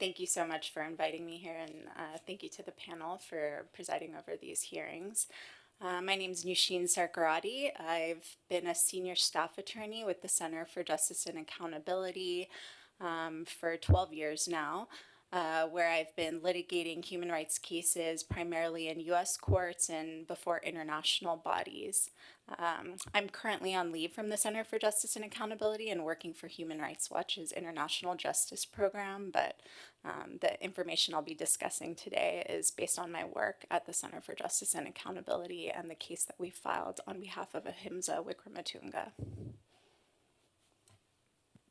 Thank you so much for inviting me here, and uh, thank you to the panel for presiding over these hearings. Uh, my name is Nushin Sarkarati. I've been a senior staff attorney with the Center for Justice and Accountability um, for 12 years now uh, where I've been litigating human rights cases primarily in US courts and before international bodies. Um, I'm currently on leave from the Center for Justice and Accountability and working for Human Rights Watch's International Justice Program, but um, the information I'll be discussing today is based on my work at the Center for Justice and Accountability and the case that we filed on behalf of Ahimsa Wickrematunge.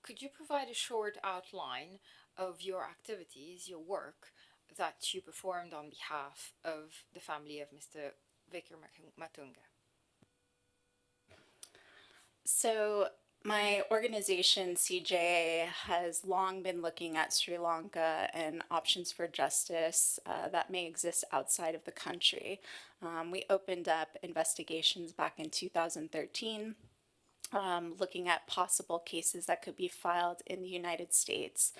Could you provide a short outline of your activities, your work that you performed on behalf of the family of Mr. Vicar Matunga? So my organization, CJA, has long been looking at Sri Lanka and options for justice uh, that may exist outside of the country. Um, we opened up investigations back in 2013, um, looking at possible cases that could be filed in the United States.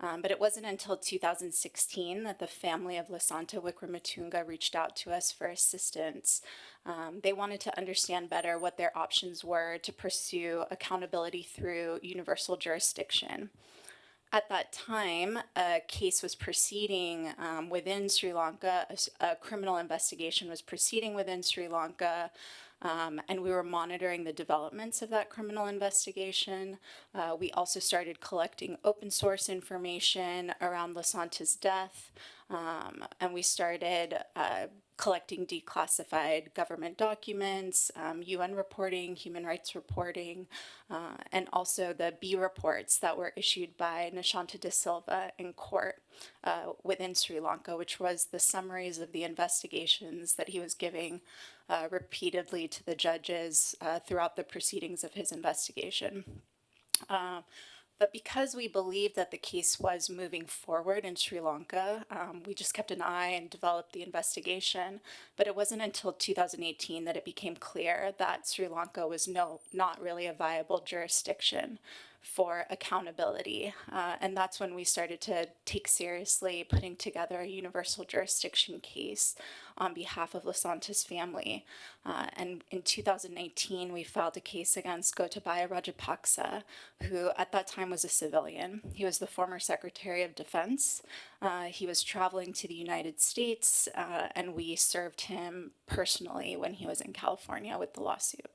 Um, but it wasn't until 2016 that the family of Lasantha Wickrematunge reached out to us for assistance. Um, they wanted to understand better what their options were to pursue accountability through universal jurisdiction. At that time, a case was proceeding um, within Sri Lanka, a, a criminal investigation was proceeding within Sri Lanka um, and we were monitoring the developments of that criminal investigation. Uh, we also started collecting open source information around Lasantha's death, um, and we started uh, collecting declassified government documents, um, UN reporting, human rights reporting, uh, and also the B reports that were issued by Nishanta de Silva in court uh, within Sri Lanka, which was the summaries of the investigations that he was giving uh, repeatedly to the judges uh, throughout the proceedings of his investigation. But because we believed that the case was moving forward in Sri Lanka, um, we just kept an eye and developed the investigation. But it wasn't until 2018 that it became clear that Sri Lanka was no, not really a viable jurisdiction for accountability. Uh, and that's when we started to take seriously putting together a universal jurisdiction case on behalf of Lasantha's family. Uh, and in 2019, we filed a case against Gotabaya Rajapaksa, who at that time was a civilian. He was the former Secretary of Defense. Uh, he was traveling to the United States, uh, and we served him personally when he was in California with the lawsuit.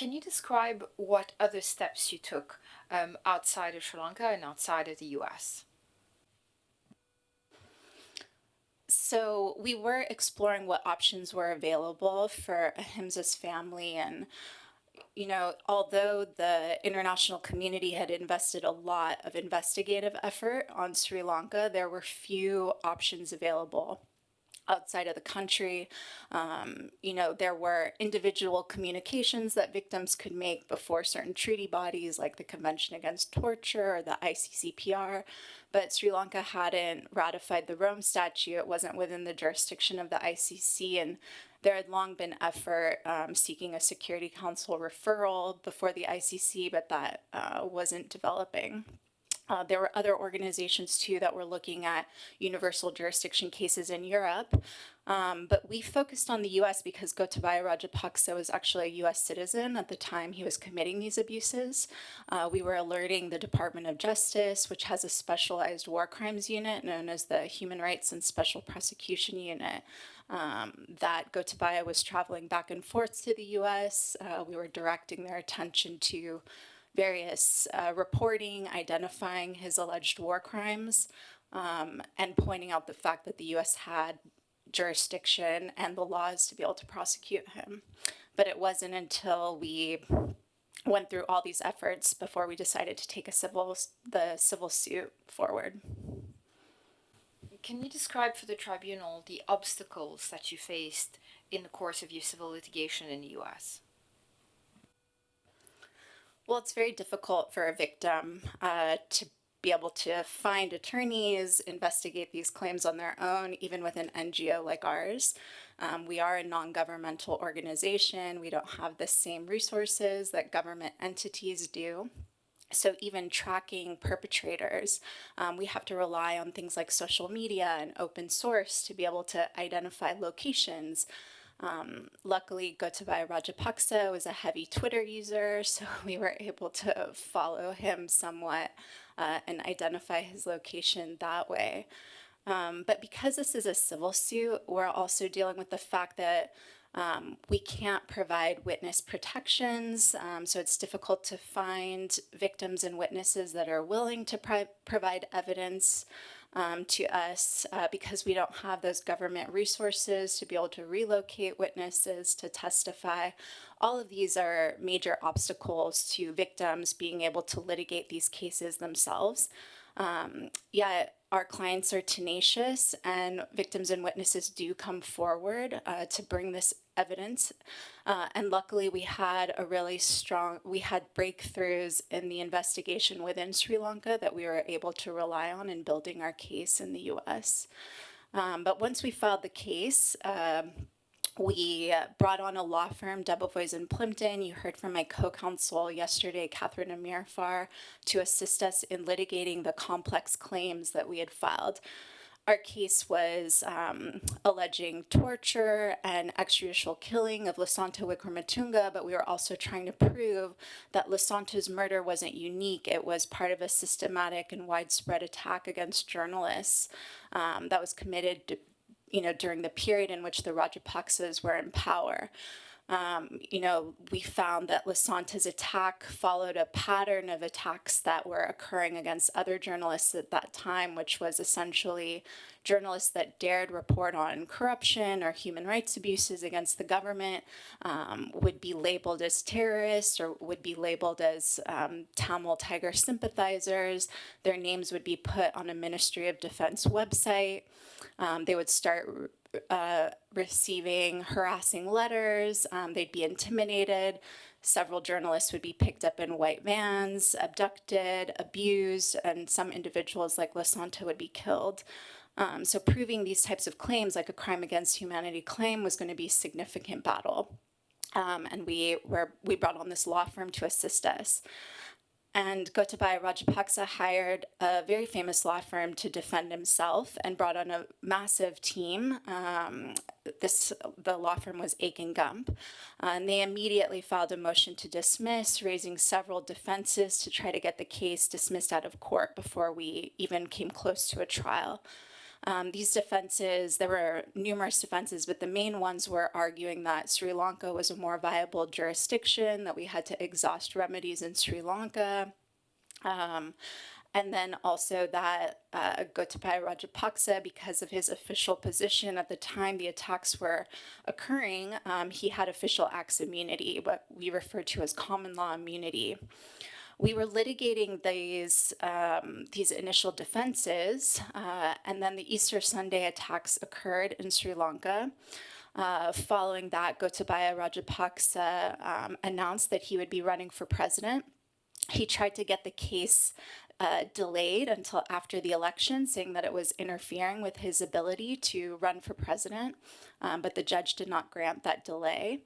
Can you describe what other steps you took um, outside of Sri Lanka and outside of the US? So we were exploring what options were available for Ahimsa's family and you know, although the international community had invested a lot of investigative effort on Sri Lanka, there were few options available outside of the country. Um, you know, there were individual communications that victims could make before certain treaty bodies like the Convention Against Torture or the ICCPR, but Sri Lanka hadn't ratified the Rome Statute. It wasn't within the jurisdiction of the ICC, and there had long been effort um, seeking a Security Council referral before the ICC, but that uh, wasn't developing. Uh, there were other organizations too that were looking at universal jurisdiction cases in Europe, um, but we focused on the US because Gotabaya Rajapaksa was actually a US citizen at the time he was committing these abuses. Uh, we were alerting the Department of Justice, which has a specialized war crimes unit known as the Human Rights and Special Prosecution Unit, um, that Gotabaya was traveling back and forth to the US. Uh, we were directing their attention to various uh, reporting, identifying his alleged war crimes, um, and pointing out the fact that the U.S. had jurisdiction and the laws to be able to prosecute him. But it wasn't until we went through all these efforts before we decided to take a civil the civil suit forward. Can you describe for the tribunal the obstacles that you faced in the course of your civil litigation in the U.S.? Well, it's very difficult for a victim uh, to be able to find attorneys, investigate these claims on their own, even with an NGO like ours. Um, we are a non-governmental organization. We don't have the same resources that government entities do. So even tracking perpetrators, um, we have to rely on things like social media and open source to be able to identify locations. Um, luckily, Gotabaya Rajapaksa was a heavy Twitter user, so we were able to follow him somewhat uh, and identify his location that way. Um, but because this is a civil suit, we're also dealing with the fact that um, we can't provide witness protections, um, so it's difficult to find victims and witnesses that are willing to provide evidence um, to us uh, because we don't have those government resources to be able to relocate witnesses to testify. All of these are major obstacles to victims being able to litigate these cases themselves. Um, yet our clients are tenacious and victims and witnesses do come forward uh, to bring this evidence. Uh, and luckily we had a really strong, we had breakthroughs in the investigation within Sri Lanka that we were able to rely on in building our case in the US. Um, but once we filed the case, um, we brought on a law firm, Debevoise and Plimpton. You heard from my co-counsel yesterday, Catherine Amirfar, to assist us in litigating the complex claims that we had filed. Our case was um, alleging torture and extrajudicial killing of Lasantha Wickrematunge, but we were also trying to prove that Lasantha's murder wasn't unique. It was part of a systematic and widespread attack against journalists um, that was committed you know, during the period in which the Rajapaksas were in power. Um, you know, we found that Lasantha's attack followed a pattern of attacks that were occurring against other journalists at that time, which was essentially journalists that dared report on corruption or human rights abuses against the government um, would be labeled as terrorists or would be labeled as um, Tamil Tiger sympathizers. Their names would be put on a Ministry of Defense website. Um, they would start uh, receiving harassing letters. Um, they'd be intimidated. Several journalists would be picked up in white vans, abducted, abused, and some individuals like Lasantha would be killed. Um, so proving these types of claims, like a crime against humanity claim, was going to be a significant battle. Um, and we were we brought on this law firm to assist us. And Gotabaya Rajapaksa hired a very famous law firm to defend himself and brought on a massive team. Um, this the law firm was Akin Gump, uh, and they immediately filed a motion to dismiss, raising several defenses to try to get the case dismissed out of court before we even came close to a trial. Um, these defenses, there were numerous defenses, but the main ones were arguing that Sri Lanka was a more viable jurisdiction, that we had to exhaust remedies in Sri Lanka. Um, and then also that uh, Gotabaya Rajapaksa, because of his official position at the time the attacks were occurring, um, he had official acts immunity, what we refer to as common law immunity we were litigating these um, these initial defenses, uh, and then the Easter Sunday attacks occurred in Sri Lanka. Uh, following that, Gotabaya Rajapaksa um, announced that he would be running for president. He tried to get the case uh, delayed until after the election, saying that it was interfering with his ability to run for president, um, but the judge did not grant that delay.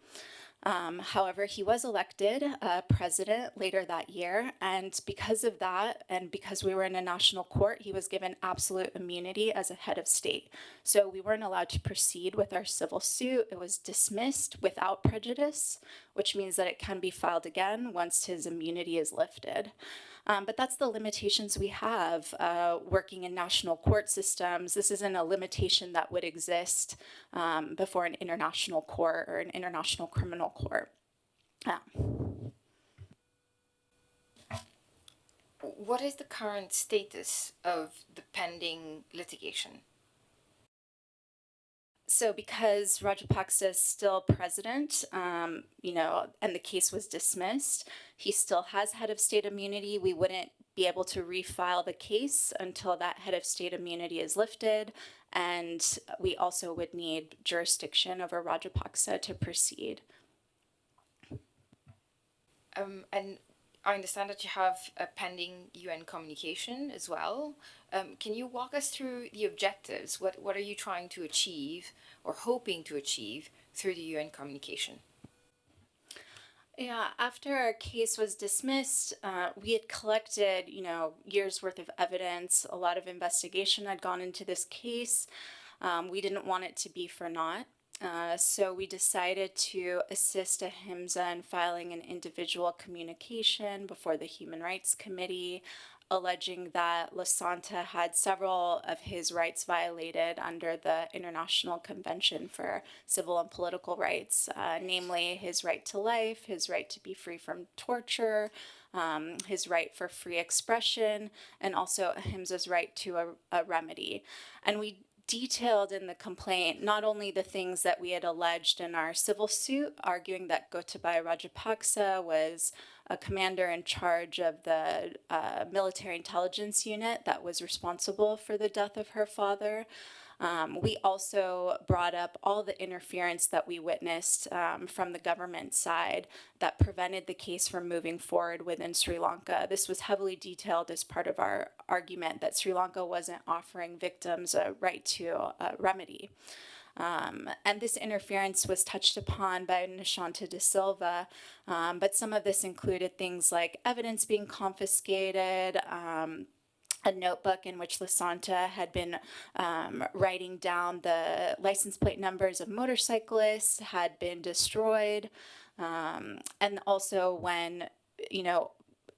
Um, however, he was elected uh, president later that year, and because of that, and because we were in a national court, he was given absolute immunity as a head of state. So we weren't allowed to proceed with our civil suit. It was dismissed without prejudice, which means that it can be filed again once his immunity is lifted. Um, but that's the limitations we have uh, working in national court systems. This isn't a limitation that would exist um, before an international court or an international criminal court. Yeah. What is the current status of the pending litigation? So because Rajapaksa is still president, um, you know, and the case was dismissed, he still has head of state immunity. We wouldn't be able to refile the case until that head of state immunity is lifted. And we also would need jurisdiction over Rajapaksa to proceed. Um, and I understand that you have a pending UN communication as well. Um, can you walk us through the objectives? What, what are you trying to achieve or hoping to achieve through the UN communication? Yeah, after our case was dismissed, uh, we had collected, you know, years worth of evidence. A lot of investigation had gone into this case. Um, we didn't want it to be for naught. Uh, so we decided to assist Ahimsa in filing an individual communication before the Human Rights Committee, alleging that Lasantha had several of his rights violated under the International Convention for Civil and Political Rights, uh, namely his right to life, his right to be free from torture, um, his right for free expression, and also Ahimsa's right to a, a remedy. And we detailed in the complaint not only the things that we had alleged in our civil suit, arguing that Gotabaya Rajapaksa was a commander in charge of the uh, military intelligence unit that was responsible for the death of her father. Um, we also brought up all the interference that we witnessed um, from the government side that prevented the case from moving forward within Sri Lanka. This was heavily detailed as part of our argument that Sri Lanka wasn't offering victims a right to a remedy. Um, and this interference was touched upon by Nishanta de Silva, um, but some of this included things like evidence being confiscated, um, a notebook in which Lasantha had been um, writing down the license plate numbers of motorcyclists had been destroyed. Um, and also when, you know,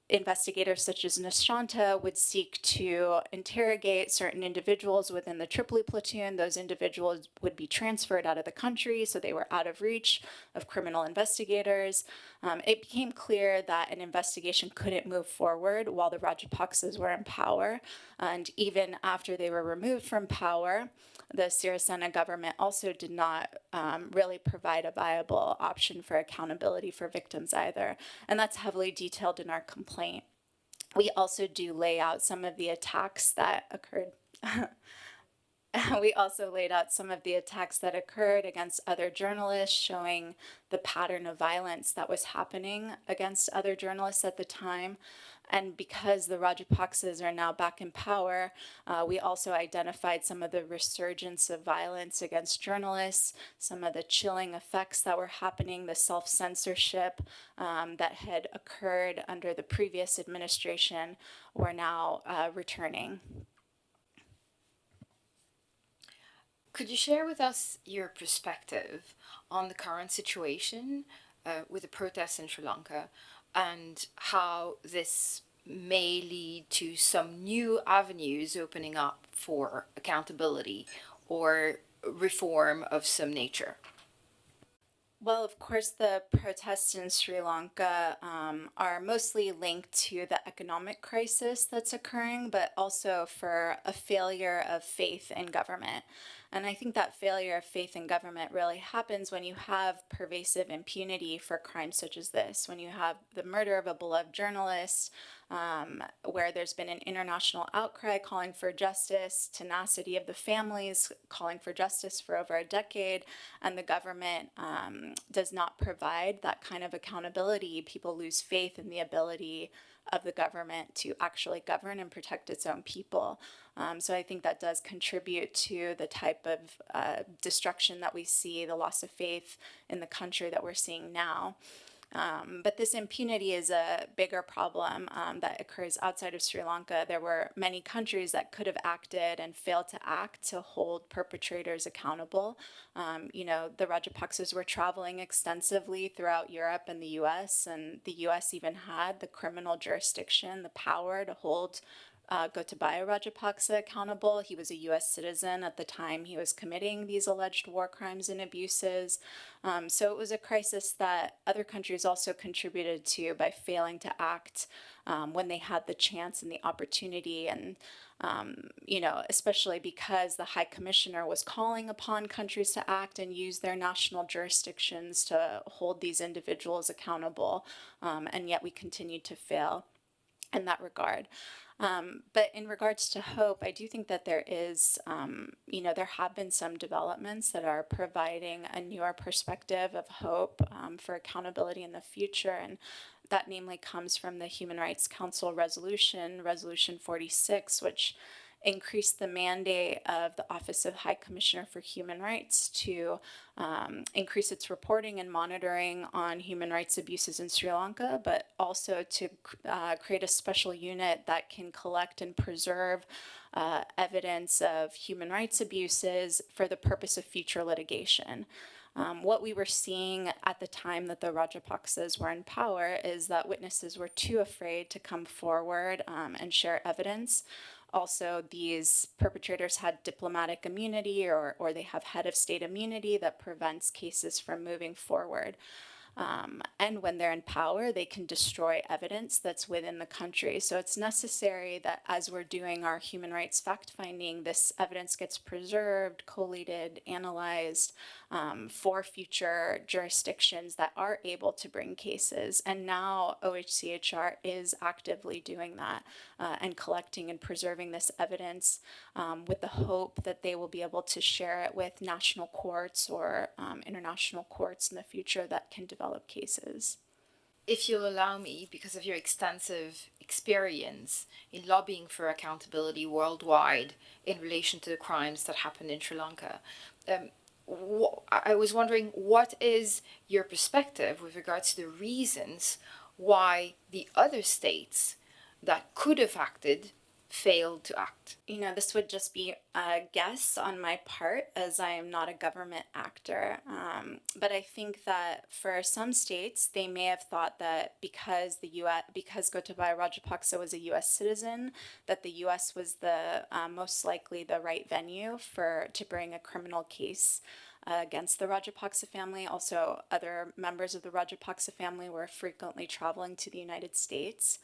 investigators such as Nishanta would seek to interrogate certain individuals within the Tripoli platoon. Those individuals would be transferred out of the country, so they were out of reach of criminal investigators. Um, it became clear that an investigation couldn't move forward while the Rajapaksas were in power. And even after they were removed from power, the Sirisena government also did not um, really provide a viable option for accountability for victims either. And that's heavily detailed in our complaint. We also do lay out some of the attacks that occurred. we also laid out some of the attacks that occurred against other journalists, showing the pattern of violence that was happening against other journalists at the time. And because the Rajapaksas are now back in power, uh, we also identified some of the resurgence of violence against journalists, some of the chilling effects that were happening, the self-censorship um, that had occurred under the previous administration were now uh, returning. Could you share with us your perspective on the current situation uh, with the protests in Sri Lanka and how this may lead to some new avenues opening up for accountability or reform of some nature? Well, of course, the protests in Sri Lanka um, are mostly linked to the economic crisis that's occurring, but also for a failure of faith in government. And I think that failure of faith in government really happens when you have pervasive impunity for crimes such as this, when you have the murder of a beloved journalist, um, where there's been an international outcry calling for justice, tenacity of the families calling for justice for over a decade, and the government um, does not provide that kind of accountability. People lose faith in the ability of the government to actually govern and protect its own people. Um, so I think that does contribute to the type of uh, destruction that we see, the loss of faith in the country that we're seeing now. Um, but this impunity is a bigger problem um, that occurs outside of Sri Lanka. There were many countries that could have acted and failed to act to hold perpetrators accountable. Um, you know, the Rajapaksas were traveling extensively throughout Europe and the US, and the US even had the criminal jurisdiction, the power to hold uh, Gotabaya Rajapaksa accountable. He was a U.S. citizen at the time he was committing these alleged war crimes and abuses. Um, so it was a crisis that other countries also contributed to by failing to act um, when they had the chance and the opportunity. And, um, you know, especially because the High Commissioner was calling upon countries to act and use their national jurisdictions to hold these individuals accountable. Um, and yet we continued to fail in that regard. Um, but in regards to hope, I do think that there is, um, you know, there have been some developments that are providing a newer perspective of hope um, for accountability in the future. And that namely comes from the Human Rights Council resolution, Resolution 46, which increase the mandate of the Office of High Commissioner for Human Rights to um, increase its reporting and monitoring on human rights abuses in Sri Lanka, but also to uh, create a special unit that can collect and preserve uh, evidence of human rights abuses for the purpose of future litigation. Um, what we were seeing at the time that the Rajapaksas were in power is that witnesses were too afraid to come forward um, and share evidence. Also, these perpetrators had diplomatic immunity or, or they have head of state immunity that prevents cases from moving forward. Um, and when they're in power, they can destroy evidence that's within the country. So it's necessary that as we're doing our human rights fact finding, this evidence gets preserved, collated, analyzed um, for future jurisdictions that are able to bring cases. And now OHCHR is actively doing that uh, and collecting and preserving this evidence um, with the hope that they will be able to share it with national courts or um, international courts in the future that can develop cases. If you'll allow me, because of your extensive experience in lobbying for accountability worldwide in relation to the crimes that happened in Sri Lanka, um, I was wondering what is your perspective with regards to the reasons why the other states that could have acted failed to act? You know, this would just be a guess on my part as I am not a government actor. Um, but I think that for some states, they may have thought that because the U.S. because Gotabaya Rajapaksa was a U.S. citizen, that the U.S. was the uh, most likely the right venue for to bring a criminal case. Uh, against the Rajapaksa family. Also, other members of the Rajapaksa family were frequently traveling to the United States.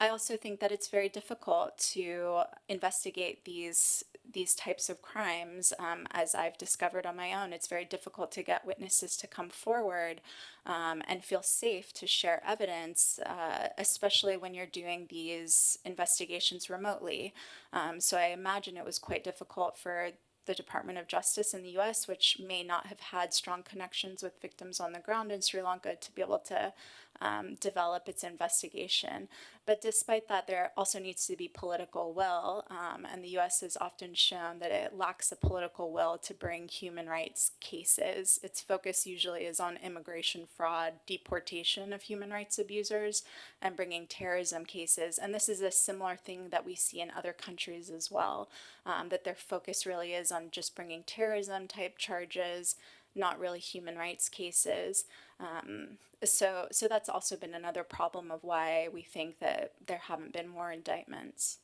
I also think that it's very difficult to investigate these these types of crimes, um, as I've discovered on my own. It's very difficult to get witnesses to come forward um, and feel safe to share evidence, uh, especially when you're doing these investigations remotely. Um, so I imagine it was quite difficult for the Department of Justice in the US, which may not have had strong connections with victims on the ground in Sri Lanka, to be able to um, develop its investigation. But despite that, there also needs to be political will, um, and the US has often shown that it lacks a political will to bring human rights cases. Its focus usually is on immigration fraud, deportation of human rights abusers, and bringing terrorism cases. And this is a similar thing that we see in other countries as well, um, that their focus really is on just bringing terrorism type charges, not really human rights cases. Um, so, so that's also been another problem of why we think that there haven't been more indictments.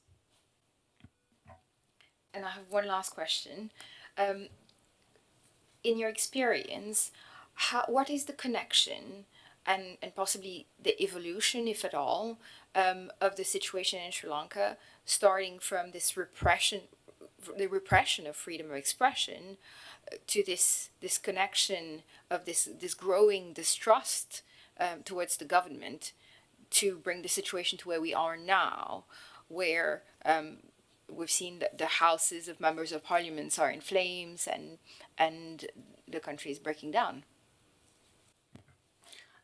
And I have one last question. Um, in your experience, how, what is the connection and, and possibly the evolution, if at all, um, of the situation in Sri Lanka, starting from this repression, the repression of freedom of expression, to this this connection of this this growing distrust um, towards the government to bring the situation to where we are now, where um, we've seen that the houses of members of parliaments are in flames and and the country is breaking down.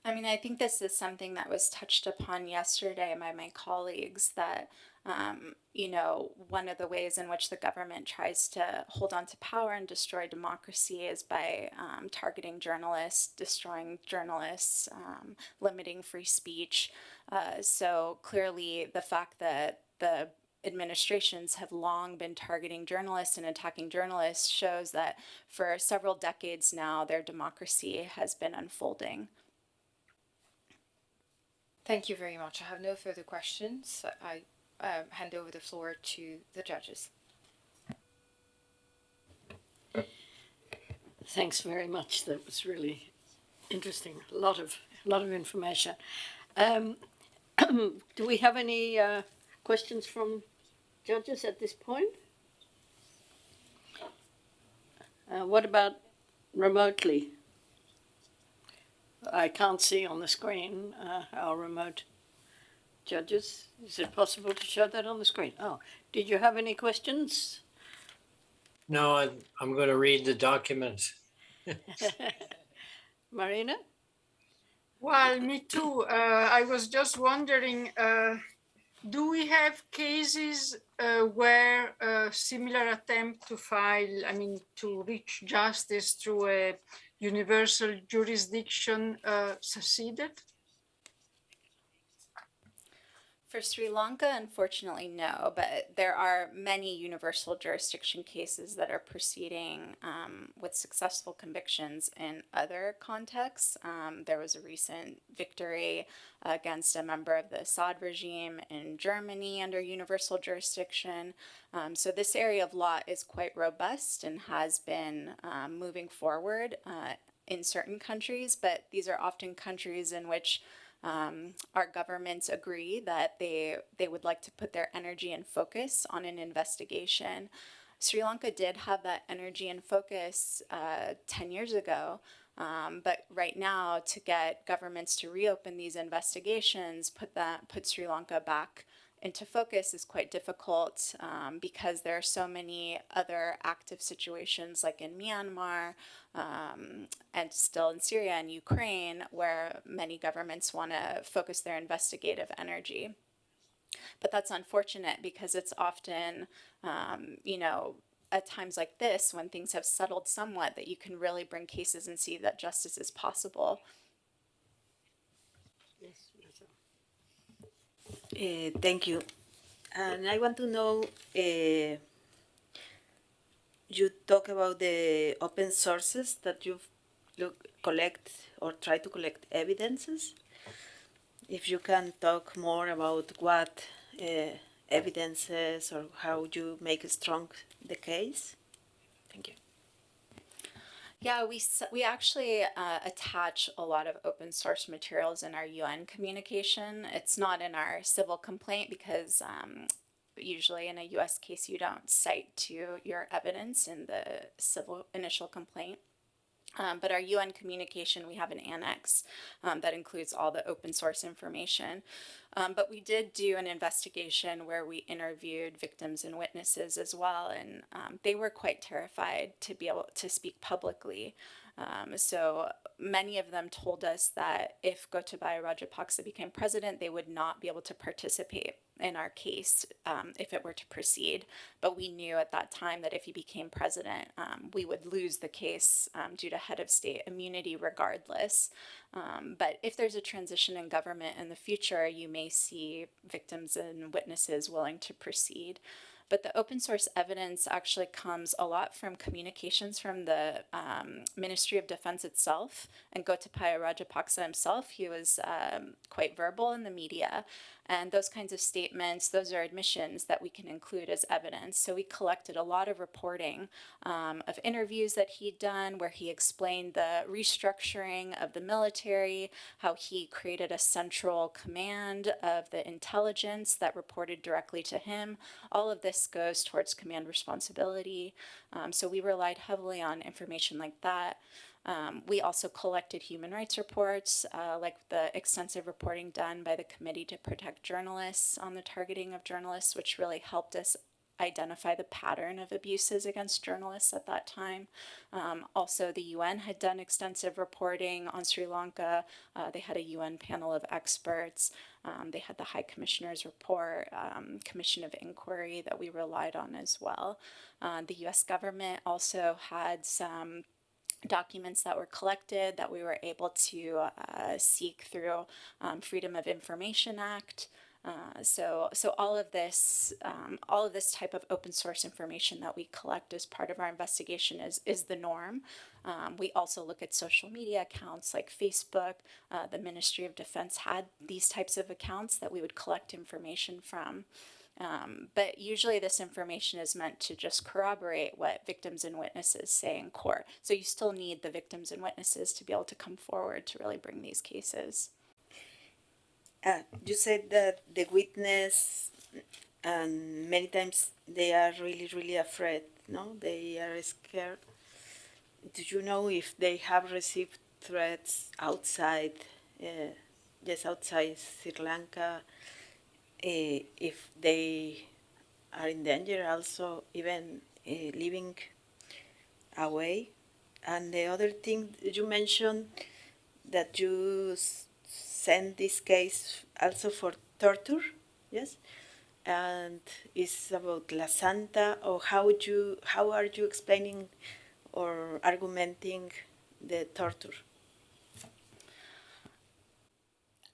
I mean, I think this is something that was touched upon yesterday by my colleagues that um, you know, one of the ways in which the government tries to hold on to power and destroy democracy is by um, targeting journalists, destroying journalists, um, limiting free speech. Uh, so clearly, the fact that the administrations have long been targeting journalists and attacking journalists shows that for several decades now, their democracy has been unfolding. Thank you very much. I have no further questions. I um, hand over the floor to the judges. Thanks very much. That was really interesting. A lot of a lot of information. Um, do we have any uh, questions from judges at this point? Uh, what about remotely? I can't see on the screen uh, our remote Judges, is it possible to show that on the screen? Oh, did you have any questions? No, I'm, I'm going to read the document. Marina? Well, me too. Uh, I was just wondering, uh, do we have cases uh, where a similar attempt to file, I mean, to reach justice through a universal jurisdiction uh, succeeded? For Sri Lanka, unfortunately, no, but there are many universal jurisdiction cases that are proceeding um, with successful convictions in other contexts. Um, there was a recent victory against a member of the Assad regime in Germany under universal jurisdiction. Um, so, this area of law is quite robust and has been um, moving forward uh, in certain countries, but these are often countries in which um, our governments agree that they they would like to put their energy and focus on an investigation. Sri Lanka did have that energy and focus uh, 10 years ago, um, but right now to get governments to reopen these investigations, put that put Sri Lanka back into focus is quite difficult um, because there are so many other active situations like in Myanmar um, and still in Syria and Ukraine where many governments want to focus their investigative energy. But that's unfortunate because it's often, um, you know, at times like this when things have settled somewhat that you can really bring cases and see that justice is possible. Yes, Marcel. Uh, thank you. And I want to know, uh, you talk about the open sources that you look collect or try to collect evidences. If you can talk more about what uh, evidences or how you make strong the case. Yeah, we we actually uh, attach a lot of open source materials in our UN communication. It's not in our civil complaint because um, usually in a U.S. case you don't cite to your evidence in the civil initial complaint. Um, but our UN communication, we have an annex um, that includes all the open source information. Um, but we did do an investigation where we interviewed victims and witnesses as well, and um, they were quite terrified to be able to speak publicly. Um, so many of them told us that if Gotabaya Rajapaksa became president, they would not be able to participate in our case um, if it were to proceed. But we knew at that time that if he became president, um, we would lose the case um, due to head of state immunity regardless. Um, but if there's a transition in government in the future, you may see victims and witnesses willing to proceed. But the open source evidence actually comes a lot from communications from the um, Ministry of Defense itself and Gotabaya Rajapaksa himself. He was um, quite verbal in the media. And those kinds of statements, those are admissions that we can include as evidence. So we collected a lot of reporting um, of interviews that he'd done where he explained the restructuring of the military, how he created a central command of the intelligence that reported directly to him. All of this goes towards command responsibility. Um, so we relied heavily on information like that. Um, we also collected human rights reports, uh, like the extensive reporting done by the Committee to Protect Journalists on the targeting of journalists, which really helped us identify the pattern of abuses against journalists at that time. Um, also, the UN had done extensive reporting on Sri Lanka. Uh, they had a UN panel of experts. Um, they had the High Commissioner's report, um, Commission of Inquiry that we relied on as well. Uh, the US government also had some documents that were collected that we were able to uh, seek through um, Freedom of Information Act. Uh, so, so all of this, um, all of this type of open source information that we collect as part of our investigation is is the norm. Um, we also look at social media accounts like Facebook. Uh, the Ministry of Defense had these types of accounts that we would collect information from. Um, but usually, this information is meant to just corroborate what victims and witnesses say in court. So, you still need the victims and witnesses to be able to come forward to really bring these cases. Uh, you said that the witness, and many times they are really, really afraid. No, they are scared. Do you know if they have received threats outside, uh, just outside Sri Lanka? Uh, if they are in danger, also even uh, living away. And the other thing you mentioned that you send this case also for torture. yes, and it's about Lasantha. Or how you, how are you explaining or argumenting the torture?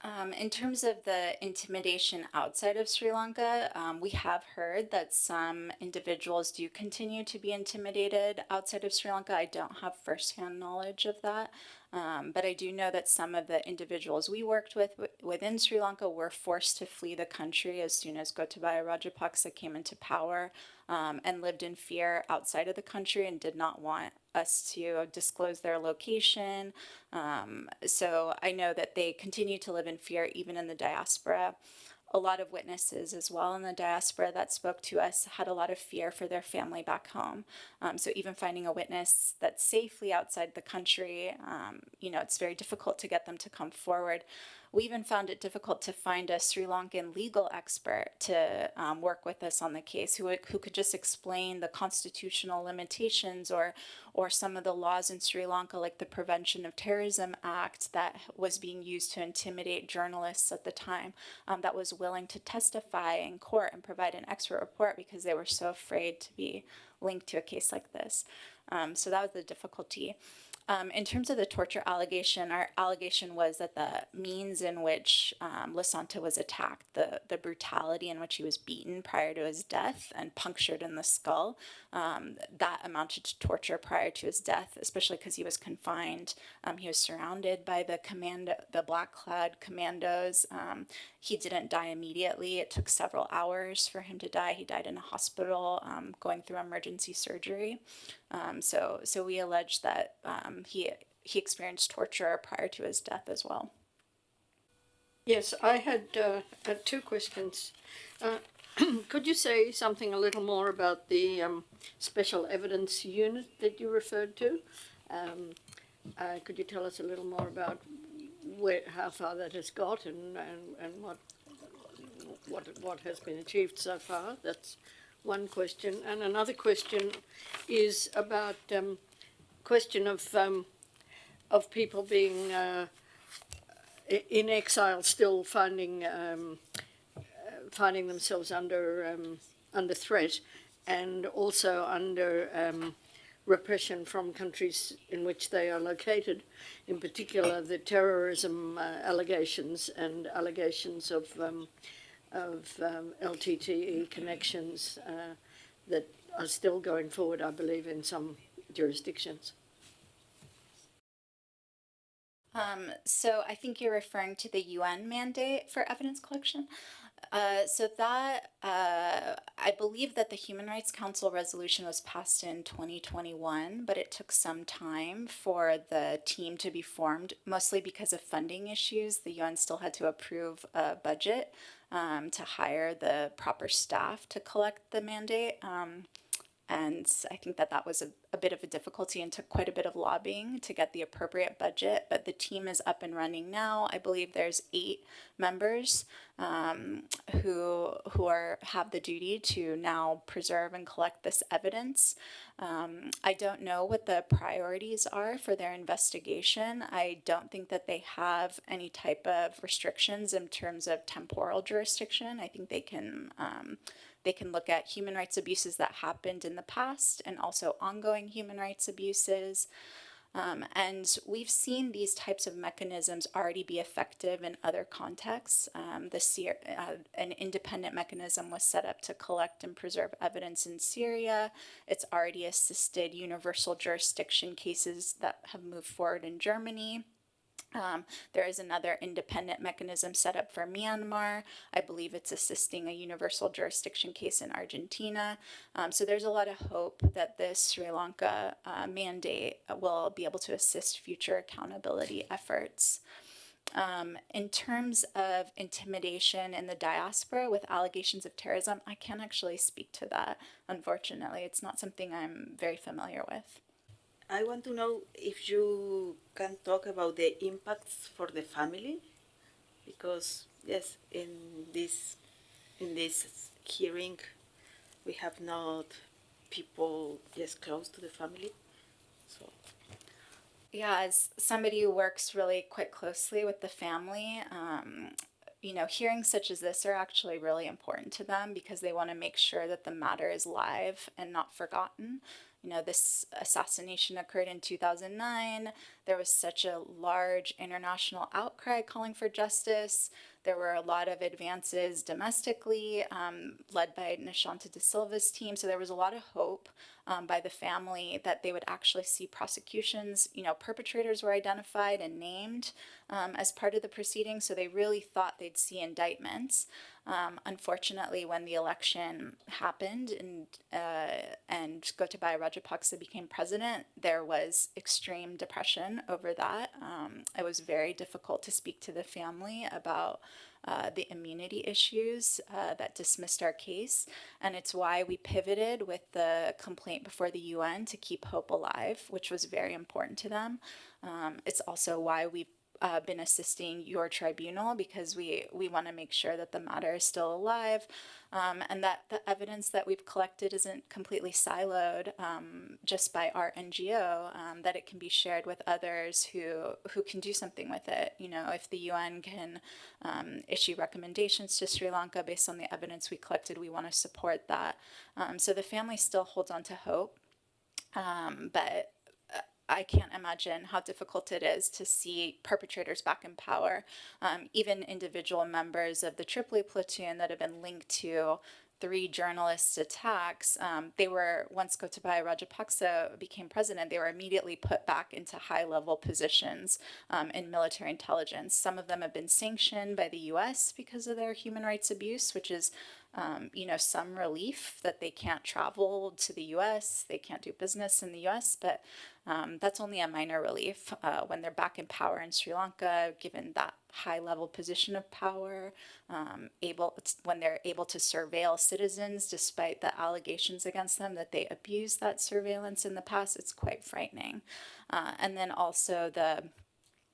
Um, in terms of the intimidation outside of Sri Lanka, um, we have heard that some individuals do continue to be intimidated outside of Sri Lanka. I don't have firsthand knowledge of that, um, but I do know that some of the individuals we worked with within Sri Lanka were forced to flee the country as soon as Gotabaya Rajapaksa came into power um, and lived in fear outside of the country and did not want us to disclose their location. Um, so I know that they continue to live in fear even in the diaspora. A lot of witnesses as well in the diaspora that spoke to us had a lot of fear for their family back home. Um, so even finding a witness that's safely outside the country, um, you know, it's very difficult to get them to come forward. We even found it difficult to find a Sri Lankan legal expert to um, work with us on the case who, who could just explain the constitutional limitations or, or some of the laws in Sri Lanka, like the Prevention of Terrorism Act that was being used to intimidate journalists at the time, um, that was willing to testify in court and provide an expert report because they were so afraid to be linked to a case like this. Um, so that was the difficulty. Um, in terms of the torture allegation, our allegation was that the means in which um, Lasantha was attacked, the, the brutality in which he was beaten prior to his death and punctured in the skull, um, that amounted to torture prior to his death, especially because he was confined. Um, he was surrounded by the commando, the Black Cloud commandos. He didn't die immediately. It took several hours for him to die. He died in a hospital, um, going through emergency surgery. Um, so, so we allege that um, he he experienced torture prior to his death as well. Yes, I had uh, uh, two questions. Uh, could you say something a little more about the um, special evidence unit that you referred to? Um, uh, could you tell us a little more about where, how far that has got and, and, and what, what, what has been achieved so far? That's one question. And another question is about um, question of um, of people being uh, in exile, still finding um, uh, finding themselves under um, under threat, and also under um, repression from countries in which they are located. In particular, the terrorism uh, allegations and allegations of um, of um, LTTE connections uh, that are still going forward, I believe, in some jurisdictions. Um, so I think you're referring to the UN mandate for evidence collection. Uh, so that uh, I believe that the Human Rights Council resolution was passed in 2021, but it took some time for the team to be formed, mostly because of funding issues. The UN still had to approve a budget um, to hire the proper staff to collect the mandate. Um, and I think that that was a, a bit of a difficulty and took quite a bit of lobbying to get the appropriate budget. But the team is up and running now. I believe there's eight members um, who who are have the duty to now preserve and collect this evidence. Um, I don't know what the priorities are for their investigation. I don't think that they have any type of restrictions in terms of temporal jurisdiction. I think they can. Um, they can look at human rights abuses that happened in the past and also ongoing human rights abuses. Um, and we've seen these types of mechanisms already be effective in other contexts. Um, the uh, an independent mechanism was set up to collect and preserve evidence in Syria. It's already assisted universal jurisdiction cases that have moved forward in Germany. Um, there is another independent mechanism set up for Myanmar. I believe it's assisting a universal jurisdiction case in Argentina. Um, so there's a lot of hope that this Sri Lanka uh, mandate will be able to assist future accountability efforts. Um, in terms of intimidation in the diaspora with allegations of terrorism, I can't actually speak to that. Unfortunately, it's not something I'm very familiar with. I want to know if you can talk about the impacts for the family, because yes, in this in this hearing, we have not people yes close to the family, so Yeah, as somebody who works really quite closely with the family, um, you know, hearings such as this are actually really important to them because they want to make sure that the matter is live and not forgotten. You know, this assassination occurred in 2009. There was such a large international outcry calling for justice. There were a lot of advances domestically, um, led by Nishanta De Silva's team. So there was a lot of hope um, by the family that they would actually see prosecutions. You know, perpetrators were identified and named um, as part of the proceedings, so they really thought they'd see indictments. Um, unfortunately, when the election happened and uh, and Gotabaya Rajapaksa became president, there was extreme depression over that. Um, it was very difficult to speak to the family about uh, the immunity issues uh, that dismissed our case. And it's why we pivoted with the complaint before the UN to keep hope alive, which was very important to them. Um, it's also why we've uh, been assisting your tribunal because we, we want to make sure that the matter is still alive um, and that the evidence that we've collected isn't completely siloed um, just by our NGO, um, that it can be shared with others who, who can do something with it. You know, if the UN can um, issue recommendations to Sri Lanka based on the evidence we collected, we want to support that. Um, so the family still holds on to hope. Um, but I can't imagine how difficult it is to see perpetrators back in power. Um, even individual members of the Tripoli platoon that have been linked to three journalists' attacks, um, they were, once Gotabaya Rajapaksa became president, they were immediately put back into high level positions um, in military intelligence. Some of them have been sanctioned by the US because of their human rights abuse, which is um, you know, some relief that they can't travel to the US, they can't do business in the US, but um, that's only a minor relief uh, when they're back in power in Sri Lanka, given that high level position of power, um, able when they're able to surveil citizens despite the allegations against them that they abused that surveillance in the past, it's quite frightening. Uh, and then also the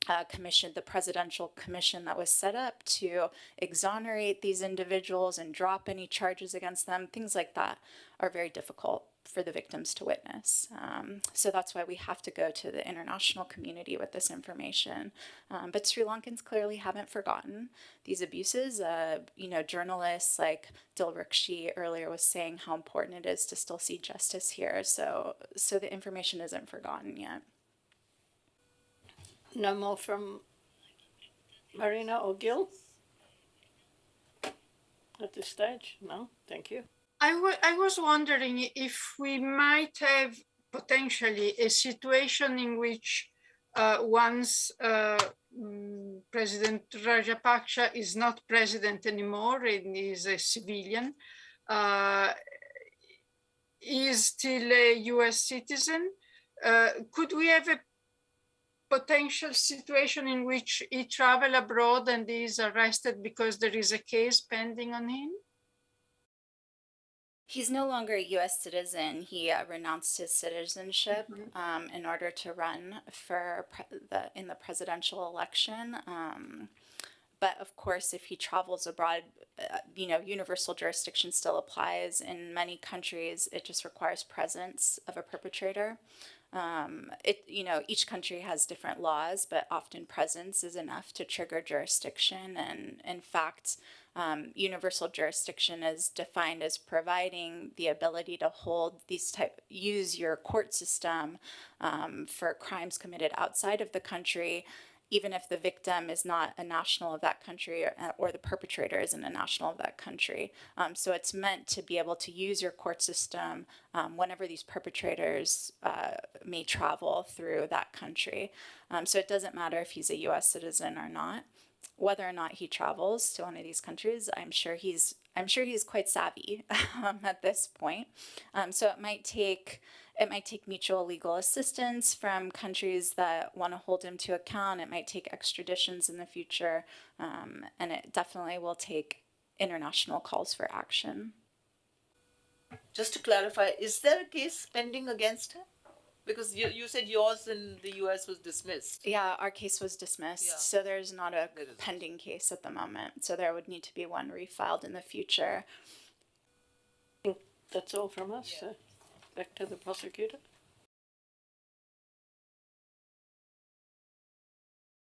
uh, commission, the presidential commission that was set up to exonerate these individuals and drop any charges against them, things like that are very difficult for the victims to witness. Um, so that's why we have to go to the international community with this information. Um, but Sri Lankans clearly haven't forgotten these abuses. Uh, you know, journalists like Dil Dilrukshi earlier was saying how important it is to still see justice here. So, so the information isn't forgotten yet. No more from Marina or Gil? At this stage? No, thank you. I I was wondering if we might have potentially a situation in which uh, once uh, mm, President Rajapaksa is not president anymore and is a civilian, uh, is still a US citizen, uh, could we have a potential situation in which he travel abroad and is arrested because there is a case pending on him? He's no longer a U.S. citizen. He uh, renounced his citizenship um, in order to run for pre- the in the presidential election. Um, but of course, if he travels abroad, uh, you know, universal jurisdiction still applies. In many countries, it just requires presence of a perpetrator. Um, it you know each country has different laws, but often presence is enough to trigger jurisdiction. And in fact, um, universal jurisdiction is defined as providing the ability to hold these type use your court system um, for crimes committed outside of the country even if the victim is not a national of that country or, or the perpetrator isn't a national of that country. Um, so it's meant to be able to use your court system um, whenever these perpetrators uh, may travel through that country. Um, so it doesn't matter if he's a US citizen or not whether or not he travels to one of these countries, I'm sure he's I'm sure he's quite savvy um, at this point. Um, so it might take it might take mutual legal assistance from countries that want to hold him to account. It might take extraditions in the future, um, and it definitely will take international calls for action. Just to clarify, is there a case pending against him? Because you, you said yours in the US was dismissed. Yeah, our case was dismissed, Yeah. so there's not a There is. pending case at the moment. So there would need to be one refiled in the future. That's all from us. Uh, back to the prosecutor.